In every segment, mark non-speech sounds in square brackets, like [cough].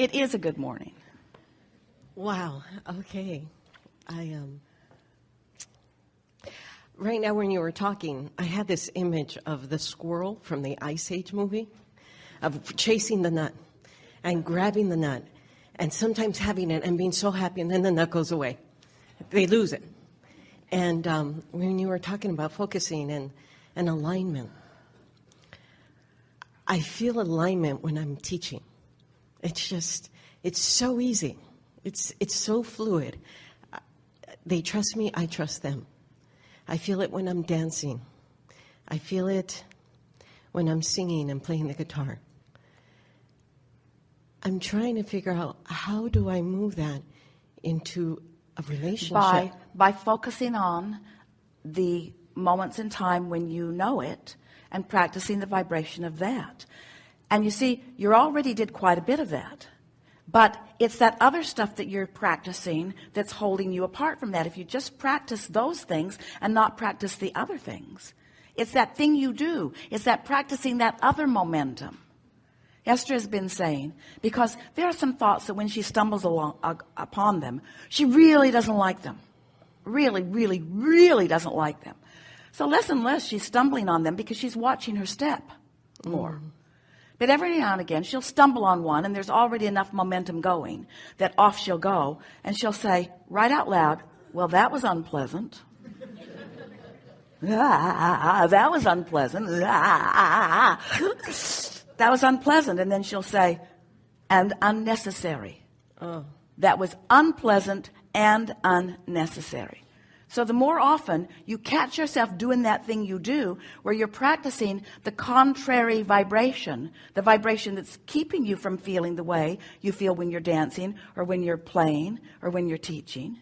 It is a good morning. Wow. Okay. I um. Right now, when you were talking, I had this image of the squirrel from the Ice Age movie, of chasing the nut, and grabbing the nut, and sometimes having it and being so happy, and then the nut goes away. They lose it. And um, when you were talking about focusing and, and alignment, I feel alignment when I'm teaching. It's just, it's so easy. It's, it's so fluid. They trust me, I trust them. I feel it when I'm dancing. I feel it when I'm singing and playing the guitar. I'm trying to figure out how do I move that into a relationship by by focusing on the moments in time when you know it and practicing the vibration of that and you see you already did quite a bit of that. But it's that other stuff that you're practicing that's holding you apart from that. If you just practice those things and not practice the other things. It's that thing you do. It's that practicing that other momentum. Esther has been saying because there are some thoughts that when she stumbles along uh, upon them she really doesn't like them. Really really really doesn't like them. So less and less she's stumbling on them because she's watching her step more. Mm. But every now and again she'll stumble on one and there's already enough momentum going that off she'll go and she'll say right out loud well that was unpleasant. Ah, [laughs] that was unpleasant. Ah, [laughs] that was unpleasant. And then she'll say and unnecessary. Oh. that was unpleasant and unnecessary so the more often you catch yourself doing that thing you do where you're practicing the contrary vibration the vibration that's keeping you from feeling the way you feel when you're dancing or when you're playing or when you're teaching.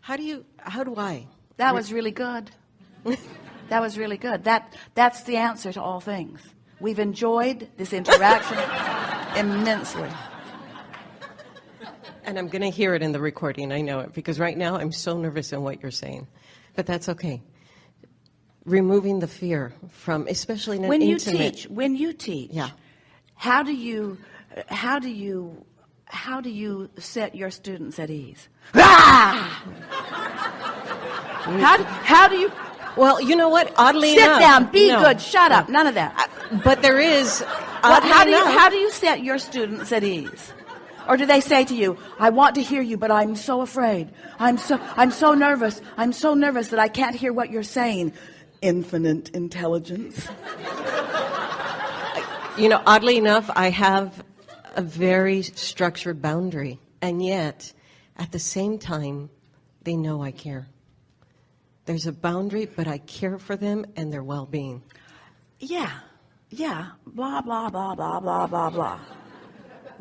How do you how do I? That was really good. [laughs] That was really good. That that's the answer to all things. We've enjoyed this interaction [laughs] immensely and I'm gonna hear it in the recording I know it because right now I'm so nervous in what you're saying but that's okay removing the fear from especially in an when you intimate, teach when you teach yeah how do you how do you how do you set your students at ease ah! how, how do you well, you know what? Oddly Sit enough, down. Be no, good. Shut no. up. None of that. But there is. What, how do you how do you set your students at ease? Or do they say to you, I want to hear you, but I'm so afraid. I'm so I'm so nervous. I'm so nervous that I can't hear what you're saying. Infinite intelligence. You know, oddly enough, I have a very structured boundary, and yet, at the same time, they know I care. There's a boundary, but I care for them and their well-being. Yeah, yeah. Blah blah blah blah blah blah blah.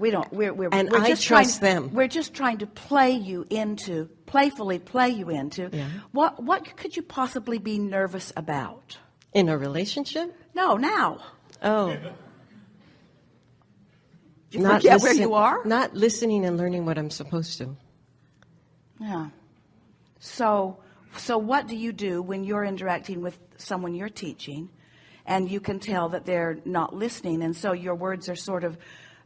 We don't. We're we're and we're I just trust trying, them. We're just trying to play you into, playfully play you into. Yeah. What what could you possibly be nervous about? In a relationship? No, now. Oh. You not forget listen, where you are? Not listening and learning what I'm supposed to. Yeah. So so what do you do when you're interacting with someone you're teaching and you can tell that they're not listening and so your words are sort of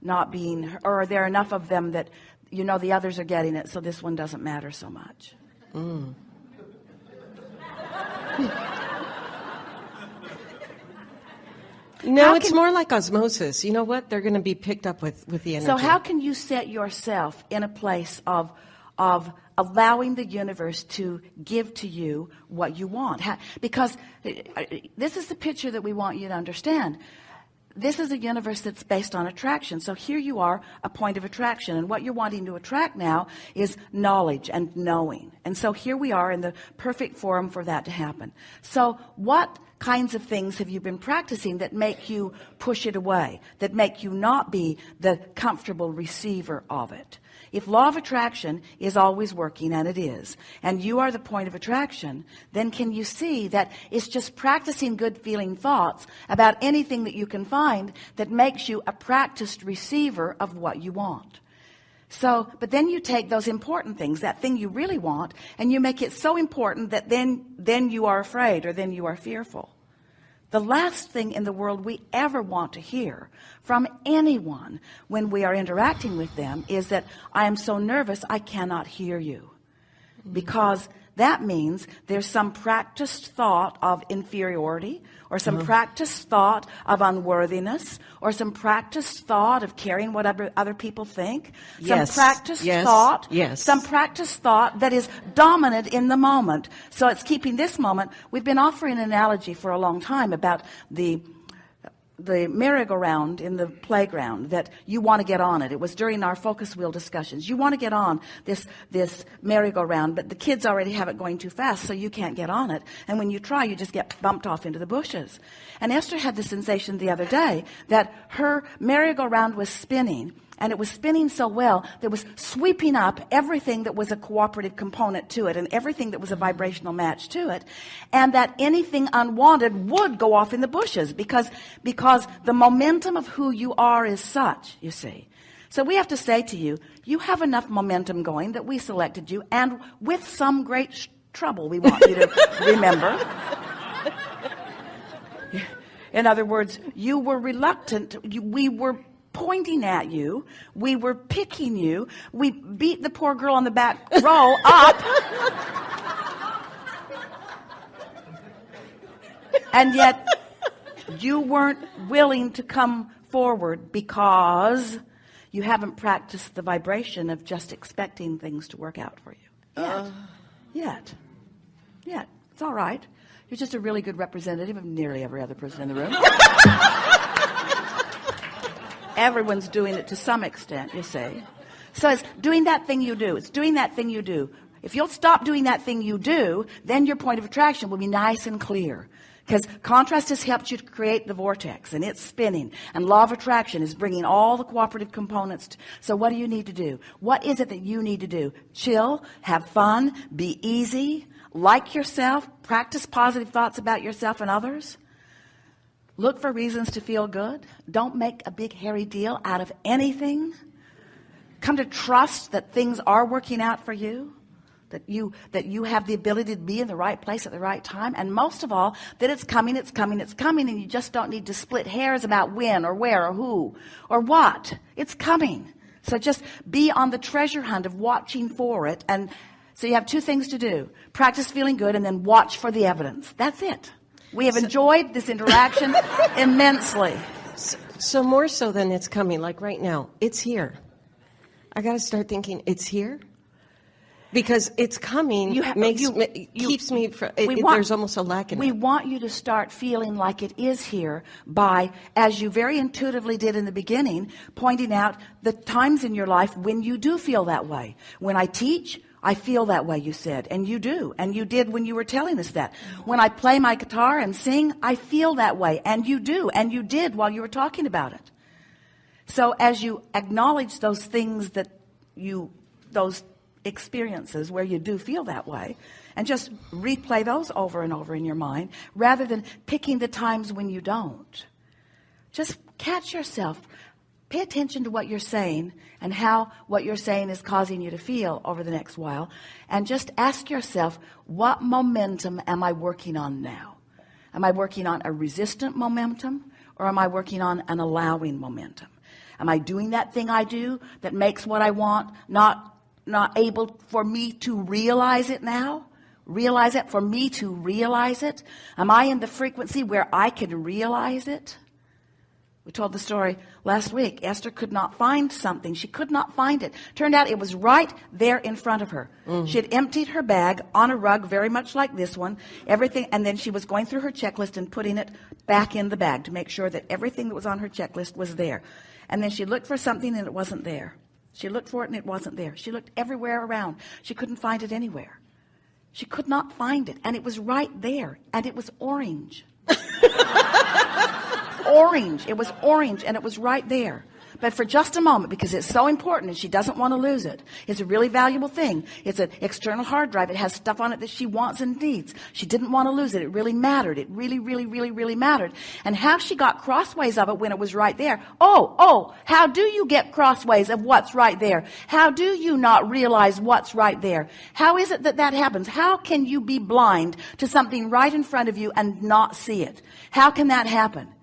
not being or are there enough of them that you know the others are getting it so this one doesn't matter so much? Mm. no how it's can, more like osmosis. You know what? They're going to be picked up with with the energy. so how can you set yourself in a place of of allowing the universe to give to you what you want? Because uh, uh, this is the picture that we want you to understand this is a universe that's based on attraction. So here you are a point of attraction. And what you're wanting to attract now is knowledge and knowing. And so here we are in the perfect forum for that to happen. So what kinds of things have you been practicing that make you push it away that make you not be the comfortable receiver of it if law of attraction is always working and it is and you are the point of attraction then can you see that it's just practicing good feeling thoughts about anything that you can find that makes you a practiced receiver of what you want? So but then you take those important things that thing you really want and you make it so important that then then you are afraid or then you are fearful The last thing in the world we ever want to hear from anyone when we are interacting with them is that I am so nervous I cannot hear you. Because that means there's some practiced thought of inferiority or some Uh-huh. practiced thought of unworthiness or some practiced thought of caring what other, other people think. Yes. Some practiced Yes. thought. Yes. Some practiced thought that is dominant in the moment. So it's keeping this moment. We've been offering an analogy for a long time about the the merry-go-round in the playground that you want to get on it. It was during our focus wheel discussions. You want to get on this, this merry-go-round, but the kids already have it going too fast, so you can't get on it. And when you try, you just get bumped off into the bushes. And Esther had the sensation the other day that her merry-go-round was spinning and it was spinning so well that it was sweeping up everything that was a cooperative component to it and everything that was a vibrational match to it and that anything unwanted would go off in the bushes because because the momentum of who you are is such you see. So we have to say to you you have enough momentum going that we selected you and with some great trouble we want you to [laughs] remember. In other words you were reluctant you, we were pointing at you. We were picking you. We beat the poor girl on the back row up. And yet you weren't willing to come forward because you haven't practiced the vibration of just expecting things to work out for you. Yet. Uh. Yet. Yet. It's all right. You're just a really good representative of nearly every other person in the room [laughs] everyone's doing it to some extent you see. So it's doing that thing you do. It's doing that thing you do. If you'll stop doing that thing you do then your point of attraction will be nice and clear. Because contrast has helped you to create the vortex and it's spinning. And law of attraction is bringing all the cooperative components to, so what do you need to do? What is it that you need to do? Chill have fun be easy like yourself practice positive thoughts about yourself and others Look for reasons to feel good. Don't make a big hairy deal out of anything. Come to trust that things are working out for you. That you, that you have the ability to be in the right place at the right time. And most of all, that it's coming, it's coming, it's coming. And you just don't need to split hairs about when or where or who or what. It's coming. So just be on the treasure hunt of watching for it. And so you have two things to do. Practice feeling good and then watch for the evidence. That's it. We have enjoyed this interaction [laughs] immensely. So more so than it's coming, like right now, it's here. I got to start thinking it's here because it's coming. You ha- makes you- me, you- keeps me. From, it- want- there's almost a lack in We it. want you to start feeling like it is here by, as you very intuitively did in the beginning, pointing out the times in your life when you do feel that way. When I teach, I feel that way, you said, and you do, and you did when you were telling us that. When I play my guitar and sing, I feel that way, and you do, and you did while you were talking about it. So as you acknowledge those things that you, those experiences where you do feel that way, and just replay those over and over in your mind, rather than picking the times when you don't. Just catch yourself. Pay attention to what you're saying and how what you're saying is causing you to feel over the next while. And just ask yourself, what momentum am I working on now? Am I working on a resistant momentum or am I working on an allowing momentum? Am I doing that thing I do that makes what I want not, not able for me to realize it now? Realize it for me to realize it? Am I in the frequency where I can realize it? We told the story last week. Esther could not find something. She could not find it. Turned out it was right there in front of her. Mm. She had emptied her bag on a rug, very much like this one, everything, and then she was going through her checklist and putting it back in the bag to make sure that everything that was on her checklist was there. And then she looked for something and it wasn't there. She looked for it and it wasn't there. She looked everywhere around. She couldn't find it anywhere. She could not find it. And it was right there. And it was orange [laughs] orange. It was orange and it was right there. but for just a moment because it's so important and she doesn't want to lose it. It's a really valuable thing. It's an external hard drive. It has stuff on it that she wants and needs. She didn't want to lose it. It really mattered. It really, really, really, really mattered. And how she got crossways of it when it was right there. Oh, oh, how do you get crossways of what's right there? How do you not realize what's right there? How is it that that happens? How can you be blind to something right in front of you and not see it? How can that happen?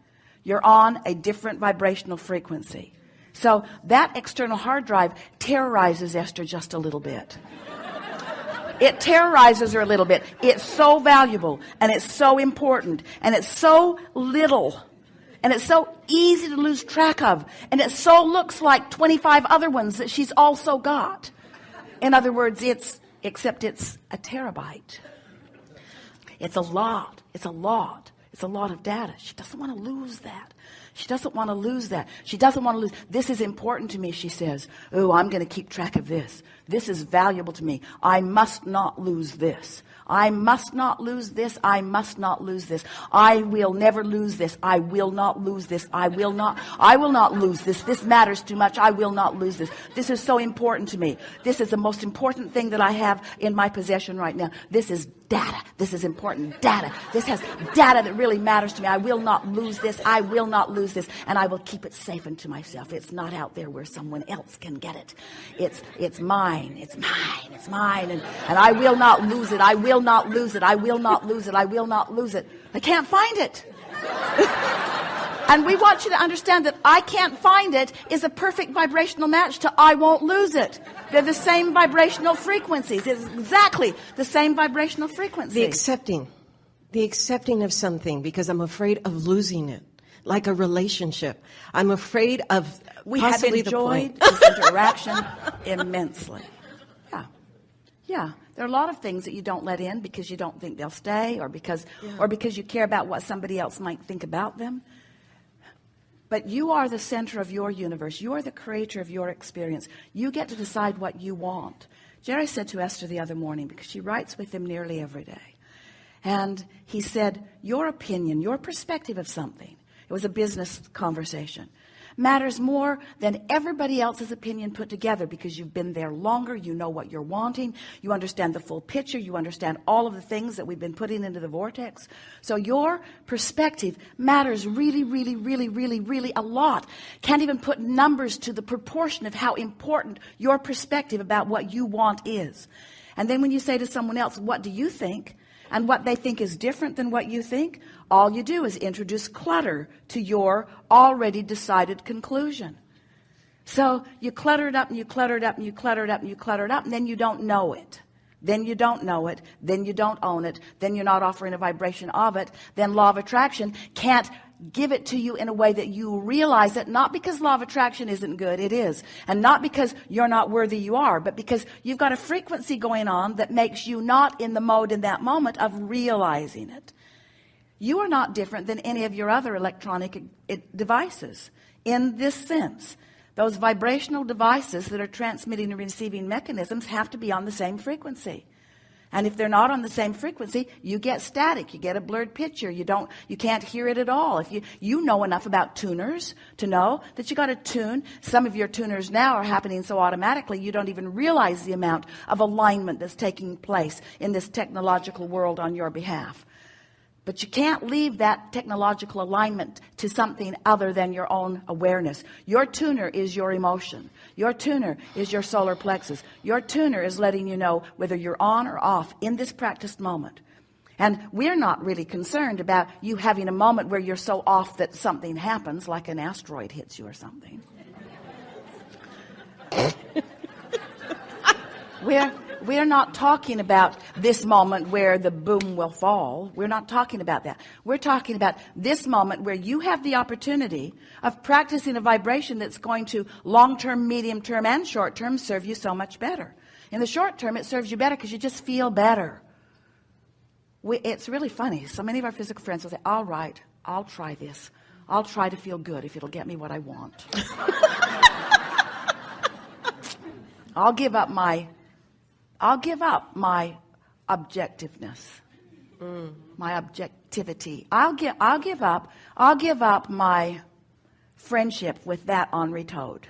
You're on a different vibrational frequency. So that external hard drive terrorizes Esther just a little bit. It terrorizes her a little bit. It's so valuable and it's so important and it's so little and it's so easy to lose track of and it so looks like 25 other ones that she's also got. In other words, it's, except it's a terabyte. It's a lot. It's a lot. It's a lot of data. She doesn't want to lose that. She doesn't want to lose that. She doesn't want to lose. This is important to me, she says. Oh, I'm going to keep track of this. This is valuable to me. I must not lose this. I must not lose this. I must not lose this. I will never lose this. I will not lose this. I will not, I will not lose this. This matters too much. I will not lose this. This is so important to me. This is the most important thing that I have in my possession right now. This is data. This is important data. This has data that really matters to me. I will not lose this. I will not lose this. And I will keep it safe unto myself. It's not out there where someone else can get it. It's, it's mine. It's mine. It's mine. And, and I will not lose it. I will not lose it. I will not lose it. I will not lose it. I can't find it. [laughs] and we want you to understand that I can't find it is a perfect vibrational match to I won't lose it. They're the same vibrational frequencies. It's exactly the same vibrational frequency. The accepting, the accepting of something because I'm afraid of losing it, like a relationship. I'm afraid of we have possibly the enjoyed point. this [laughs] interaction immensely. Yeah. Yeah. There are a lot of things that you don't let in because you don't think they'll stay or because or because you care about what somebody else might think about them. But you are the center of your universe. You are the creator of your experience. You get to decide what you want. Jerry said to Esther the other morning because she writes with him nearly every day. And he said, your opinion, your perspective of something. It was a business conversation matters more than everybody else's opinion put together because you've been there longer. You know what you're wanting. You understand the full picture. You understand all of the things that we've been putting into the vortex. So your perspective matters really, really, really, really, really a lot. Can't even put numbers to the proportion of how important your perspective about what you want is. And then when you say to someone else, what do you think? And what they think is different than what you think, all you do is introduce clutter to your already decided conclusion. So you clutter it up and you clutter it up and you clutter it up and you clutter it up and then you don't know it. Then you don't know it. Then you don't own it. Then you're not offering a vibration of it. Then law of attraction can't give it to you in a way that you realize it not because law of attraction isn't good it is. And not because you're not worthy you are but because you've got a frequency going on that makes you not in the mode in that moment of realizing it. You are not different than any of your other electronic eh, devices in this sense. Those vibrational devices that are transmitting and receiving mechanisms have to be on the same frequency and if they're not on the same frequency, you get static. You get a blurred picture. You don't, you can't hear it at all. If you, you know enough about tuners to know that you got to tune. Some of your tuners now are happening so automatically you don't even realize the amount of alignment that's taking place in this technological world on your behalf. But you can't leave that technological alignment to something other than your own awareness. Your tuner is your emotion. Your tuner is your solar plexus. Your tuner is letting you know whether you're on or off in this practiced moment. And we're not really concerned about you having a moment where you're so off that something happens, like an asteroid hits you or something. [laughs] we're we're not talking about this moment where the boom will fall. We're not talking about that. We're talking about this moment where you have the opportunity of practicing a vibration that's going to long-term, medium-term, and short-term serve you so much better. In the short term, it serves you better because you just feel better. We, it's really funny. So many of our physical friends will say, all right, I'll try this. I'll try to feel good if it'll get me what I want. [laughs] I'll give up my I'll give up my objectiveness, mm. my objectivity. I'll give, I'll give up, I'll give up my friendship with that Henri Toad.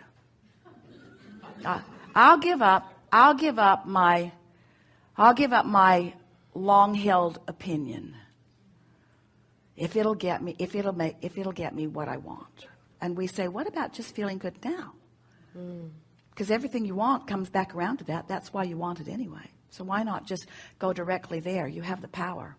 Uh, I'll give up. I'll give up my. I'll give up my long-held opinion if it'll get me. If it'll make. If it'll get me what I want. And we say, what about just feeling good now? Because everything you want comes back around to that. That's why you want it anyway. So why not just go directly there? You have the power.